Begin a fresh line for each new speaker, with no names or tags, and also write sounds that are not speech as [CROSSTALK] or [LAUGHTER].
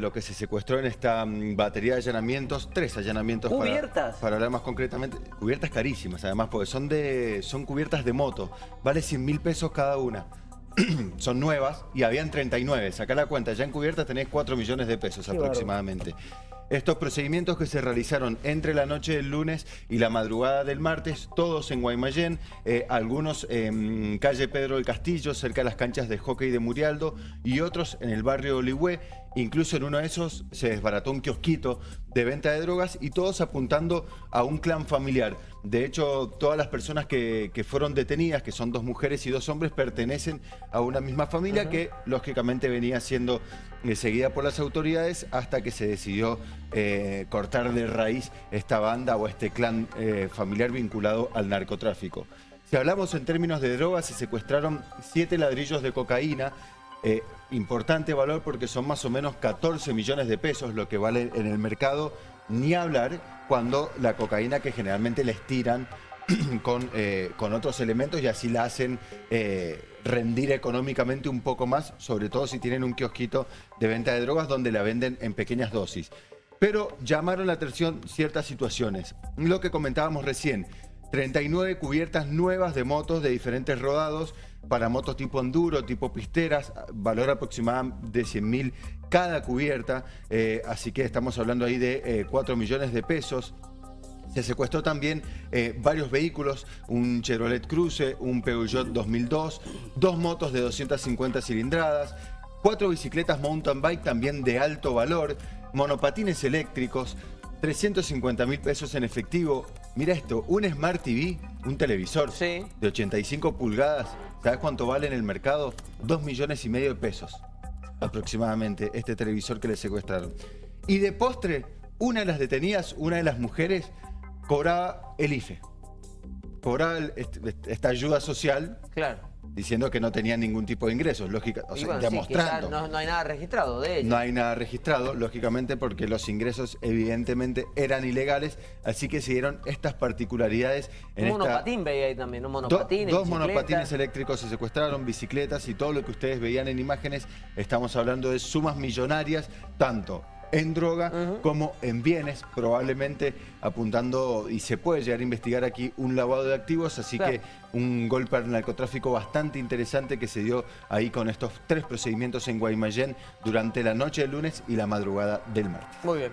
Lo que se secuestró en esta mm, batería de allanamientos, tres allanamientos para-
¿Cubiertas?
Para, hablar más concretamente, cubiertas carísimas además, porque son de son cubiertas de moto, vale 100 mil pesos cada una. [CLEARS THROAT] son nuevas y habían 39, sacá la cuenta, ya en cubiertas tenés 4 millones de pesos
Qué
aproximadamente. Estos procedimientos que se realizaron entre la noche del lunes y la madrugada del martes, todos en Guaymallén, eh, algunos en calle Pedro del Castillo, cerca de las canchas de hockey de Murialdo, y otros en el barrio Oligüe. Incluso en uno de esos se desbarató un kiosquito de venta de drogas y todos apuntando a un clan familiar. De hecho, todas las personas que, que fueron detenidas, que son dos mujeres y dos hombres, pertenecen a una misma familia que lógicamente venía siendo eh, seguida por las autoridades hasta que se decidió eh, cortar de raíz esta banda o este clan eh, familiar vinculado al narcotráfico. Si hablamos en términos de drogas, se secuestraron siete ladrillos de cocaína, eh, importante valor porque son más o menos 14 millones de pesos lo que vale en el mercado, ni hablar cuando la cocaína que generalmente les tiran [CLEARS THROAT] con, eh, con otros elementos y así la hacen eh, rendir económicamente un poco más, sobre todo si tienen un kiosquito de venta de drogas donde la venden en pequeñas dosis. Pero llamaron la atención ciertas situaciones. Lo que comentábamos recién, 39 cubiertas nuevas de motos de diferentes rodados para motos tipo enduro, tipo pisteras, valor aproximado de 100 mil cada cubierta, eh, así que estamos hablando ahí de eh, 4 millones de pesos. Se secuestró también eh, varios vehículos, un Chevrolet Cruze, un Peugeot 2002, dos motos de 250 cilindradas, cuatro bicicletas mountain bike también de alto valor, monopatines eléctricos, 350 mil pesos en efectivo. Mira esto, un Smart TV, un televisor
Sí.
de 85 pulgadas, ¿sabes cuánto vale en el mercado? 2 millones y medio de pesos aproximadamente este televisor que le secuestraron. Y de postre, una de las detenidas, una de las mujeres, cobraba el IFE. Cobraba el- esta ayuda social
Claro.
Diciendo que no tenía ningún tipo de ingresos, lógica, o sea,
bueno, sí,
demostrando.
no, no hay nada registrado de ella.
No hay nada registrado, lógicamente, porque los ingresos evidentemente eran ilegales, así que se dieron estas particularidades en
un
esta...
monopatín veía ahí también, un
Do-
monopatín.
dos monopatines eléctricos se secuestraron, bicicletas y todo lo que ustedes veían en imágenes. Estamos hablando de sumas millonarias, tanto en droga como en bienes, probablemente apuntando, y se puede llegar a investigar aquí, un lavado de activos, así
Claro.
que un golpe al narcotráfico bastante interesante que se dio ahí con estos tres procedimientos en Guaymallén durante la noche del lunes y la madrugada del martes.
Muy bien.